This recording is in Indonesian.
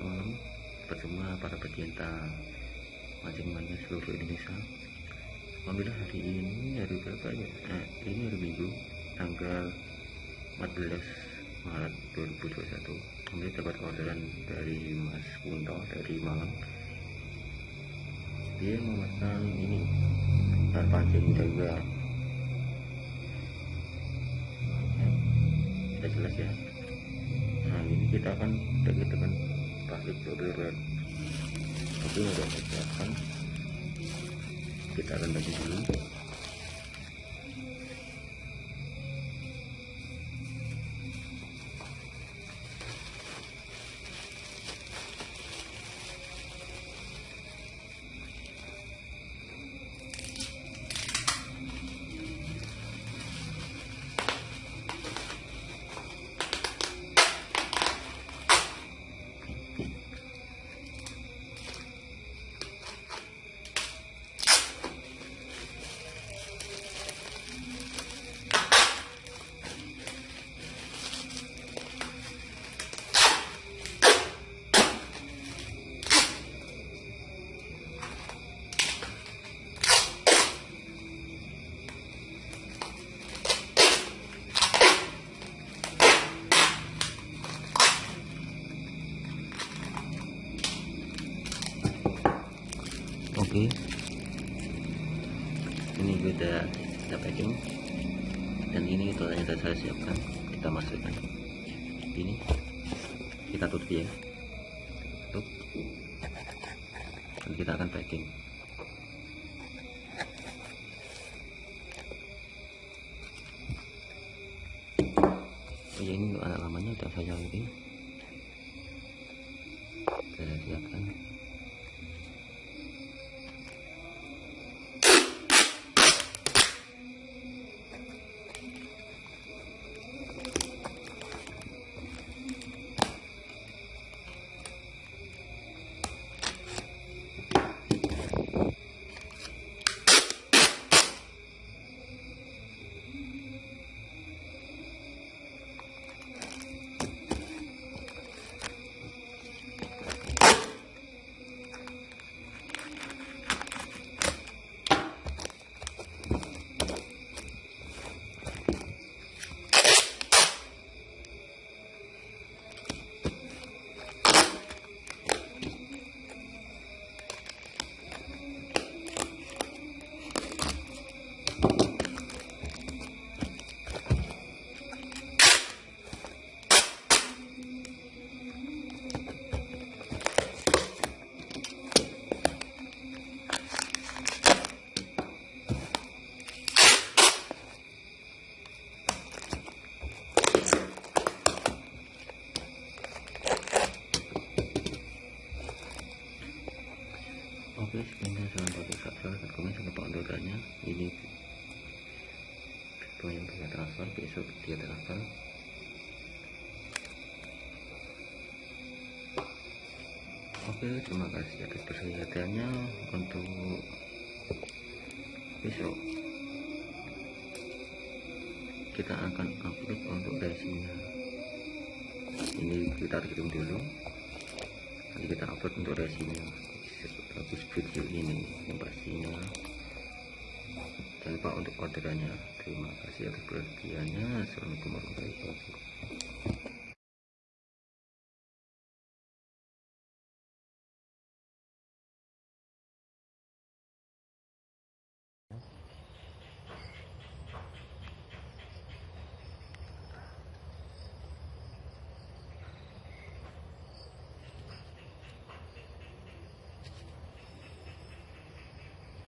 malam buat semua para pecinta mancing-mancing seluruh Indonesia. Alhamdulillah hari ini hari berapa ya? Eh, ini hari Minggu tanggal 14 Maret 2021 Alhamdulillah dapat orderan dari Mas Kunto dari Malang. Dia memesan ini alat pancing juga. Sudah jelas ya? nah kita akan kita kan pakai orderan tapi udah siapkan kita akan bagi dulu oke ini udah kita packing. Dan ini itu yang saya siapkan kita masukkan. Ini. Kita tutup ya. Tutup. Dan kita akan packing. Oh ya ini anak lamanya udah saya ini saya siapkan Oke, sekian jangan pakai subscribe dan komen sampai pak orderannya. Ini video yang bisa transfer besok dia transfer. Oke, terima kasih atas perhatiannya untuk besok. Kita akan upload untuk racingnya. Ini kita kirim dulu. Nanti kita upload untuk bagus video ini yang pastinya jangan lupa untuk orderannya terima kasih atas perhatiannya. Assalamualaikum warahmatullahi